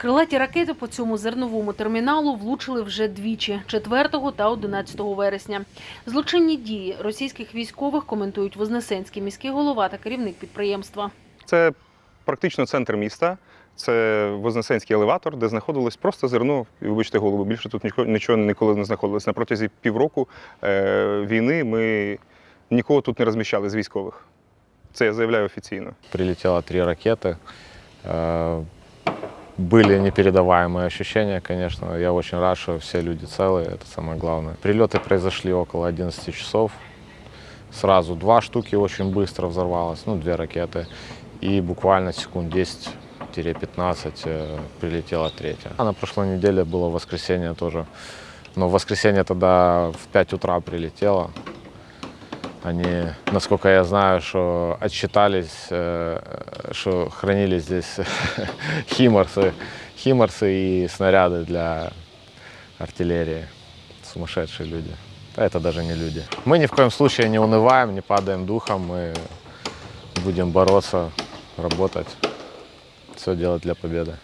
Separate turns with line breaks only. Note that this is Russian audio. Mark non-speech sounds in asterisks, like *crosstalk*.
Крилаті ракети по цьому зерновому терміналу влучили вже двічі 4 та 11 вересня. Злочинні дії російських військових коментують Вознесенський міський голова та керівник підприємства.
Це практично центр міста. Це Вознесенський елеватор, де знаходилось просто зерно. І вибачте голову, більше тут нічого, нічого ніколи не знаходилось. На протязі півроку е, війни ми нікого тут не розміщали з військових. Це я заявляю офіційно.
Прилетело три ракеты. Э, Были непередаваемые ощущения, конечно. Я очень рад, что все люди целые, это самое главное. Прилеты произошли около 11 часов. Сразу два штуки очень быстро взорвалось, ну, две ракеты. И буквально секунд 10-15 э, прилетела третья. А на прошлой неделе было воскресенье тоже. Но в воскресенье тогда в 5 утра прилетело. Они, насколько я знаю, что отчитались, э, что хранили здесь *laughs* химарсы, химарсы и снаряды для артиллерии. Сумасшедшие люди. А это даже не люди. Мы ни в коем случае не унываем, не падаем духом. Мы будем бороться, работать, все делать для победы.